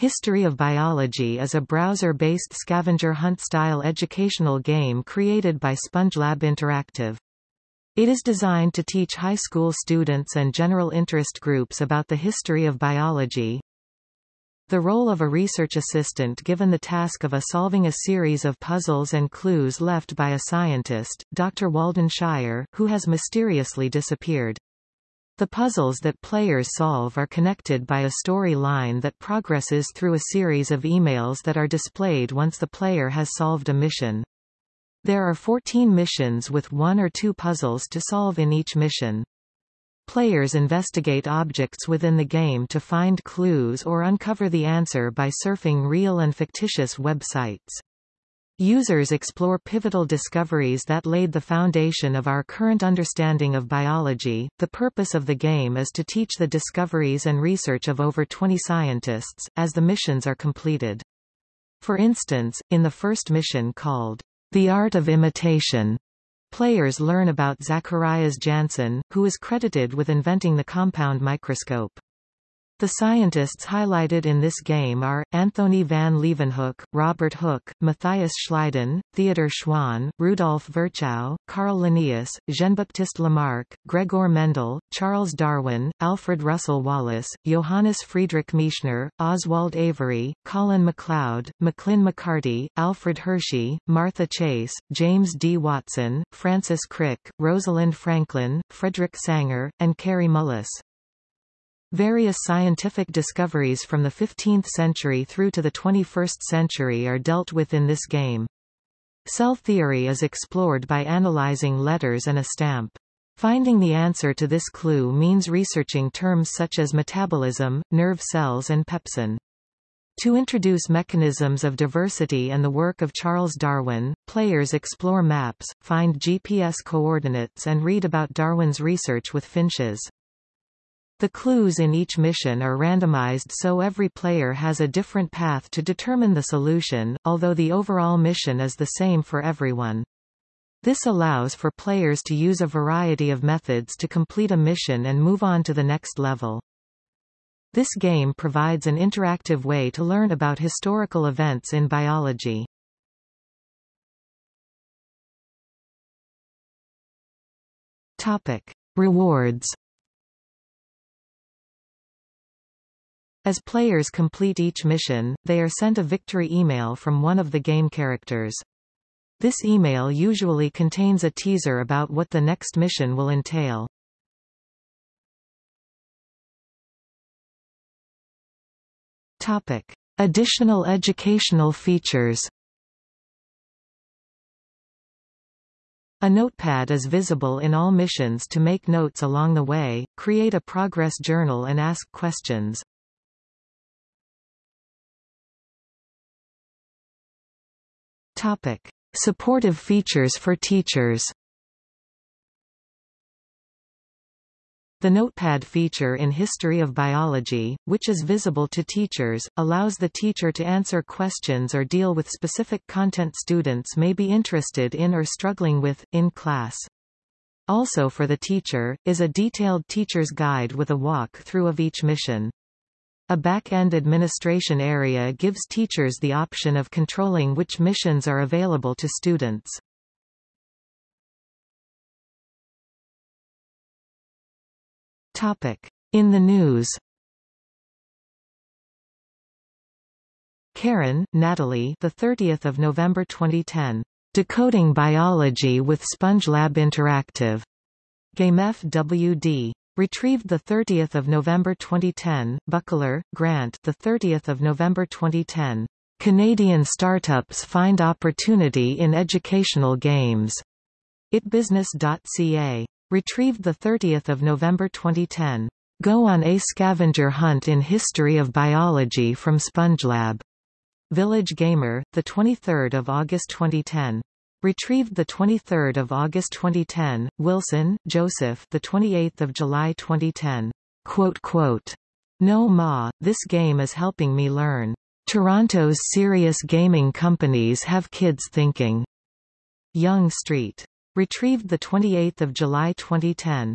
History of Biology is a browser-based scavenger hunt-style educational game created by SpongeLab Interactive. It is designed to teach high school students and general interest groups about the history of biology. The role of a research assistant given the task of a solving a series of puzzles and clues left by a scientist, Dr. Walden Shire, who has mysteriously disappeared. The puzzles that players solve are connected by a story line that progresses through a series of emails that are displayed once the player has solved a mission. There are 14 missions with one or two puzzles to solve in each mission. Players investigate objects within the game to find clues or uncover the answer by surfing real and fictitious websites. Users explore pivotal discoveries that laid the foundation of our current understanding of biology. The purpose of the game is to teach the discoveries and research of over 20 scientists, as the missions are completed. For instance, in the first mission called The Art of Imitation, players learn about Zacharias Janssen, who is credited with inventing the compound microscope. The scientists highlighted in this game are, Anthony van Leeuwenhoek, Robert Hooke, Matthias Schleiden, Theodor Schwann, Rudolf Virchow, Carl Linnaeus, Jean-Baptiste Lamarck, Gregor Mendel, Charles Darwin, Alfred Russel Wallace, Johannes Friedrich Miescher, Oswald Avery, Colin MacLeod, Maclyn McCarty, Alfred Hershey, Martha Chase, James D. Watson, Francis Crick, Rosalind Franklin, Frederick Sanger, and Kary Mullis. Various scientific discoveries from the 15th century through to the 21st century are dealt with in this game. Cell theory is explored by analyzing letters and a stamp. Finding the answer to this clue means researching terms such as metabolism, nerve cells and pepsin. To introduce mechanisms of diversity and the work of Charles Darwin, players explore maps, find GPS coordinates and read about Darwin's research with finches. The clues in each mission are randomized so every player has a different path to determine the solution, although the overall mission is the same for everyone. This allows for players to use a variety of methods to complete a mission and move on to the next level. This game provides an interactive way to learn about historical events in biology. Topic. Rewards As players complete each mission, they are sent a victory email from one of the game characters. This email usually contains a teaser about what the next mission will entail. Topic. Additional educational features A notepad is visible in all missions to make notes along the way, create a progress journal and ask questions. Topic. Supportive features for teachers The Notepad feature in History of Biology, which is visible to teachers, allows the teacher to answer questions or deal with specific content students may be interested in or struggling with, in class. Also for the teacher, is a detailed teacher's guide with a walk-through of each mission. A back-end administration area gives teachers the option of controlling which missions are available to students. In the news Karen, Natalie the 30th of November 2010. Decoding Biology with SpongeLab Interactive. GameF WD. Retrieved 30 November 2010, Buckler, Grant the 30th of November 2010. Canadian startups find opportunity in educational games. itbusiness.ca. Retrieved 30 November 2010. Go on a scavenger hunt in history of biology from SpongeLab. Village Gamer, 23 August 2010. Retrieved the 23rd of August 2010. Wilson, Joseph, the 28th of July 2010. Quote quote. No ma, this game is helping me learn. Toronto's serious gaming companies have kids thinking. Yonge Street. Retrieved the 28th of July 2010.